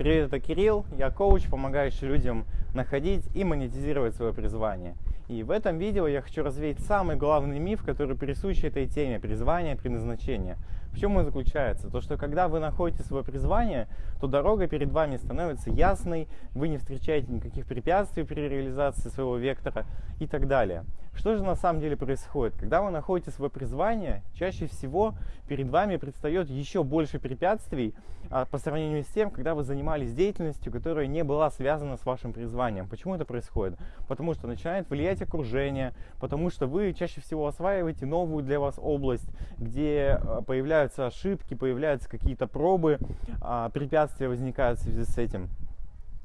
Привет, это Кирилл, я коуч, помогающий людям находить и монетизировать свое призвание. И в этом видео я хочу развеять самый главный миф, который присущ этой теме – призвание, предназначение. В чем он заключается? То, что когда вы находите свое призвание, то дорога перед вами становится ясной, вы не встречаете никаких препятствий при реализации своего вектора и так далее. Что же на самом деле происходит? Когда вы находите свое призвание, чаще всего перед вами предстает еще больше препятствий а, по сравнению с тем, когда вы занимались деятельностью, которая не была связана с вашим призванием. Почему это происходит? Потому что начинает влиять окружение, потому что вы чаще всего осваиваете новую для вас область, где а, появляются ошибки, появляются какие-то пробы, а, препятствия возникают в связи с этим.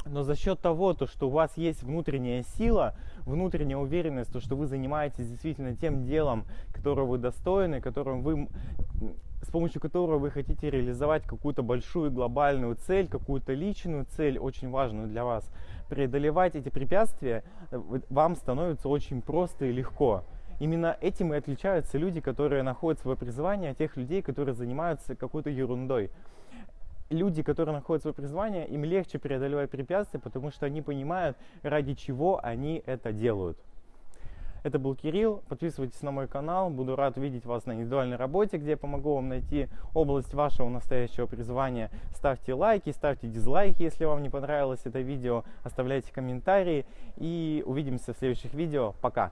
Но за счет того, то, что у вас есть внутренняя сила, внутренняя уверенность, то, что вы занимаетесь действительно тем делом, которого вы достойны, которым вы, с помощью которого вы хотите реализовать какую-то большую глобальную цель, какую-то личную цель, очень важную для вас, преодолевать эти препятствия э, вам становится очень просто и легко. Именно этим и отличаются люди, которые находят свое призвание от тех людей, которые занимаются какой-то ерундой люди, которые находят свое призвание, им легче преодолевать препятствия, потому что они понимают, ради чего они это делают. Это был Кирилл. Подписывайтесь на мой канал. Буду рад видеть вас на индивидуальной работе, где я помогу вам найти область вашего настоящего призвания. Ставьте лайки, ставьте дизлайки, если вам не понравилось это видео. Оставляйте комментарии. И увидимся в следующих видео. Пока!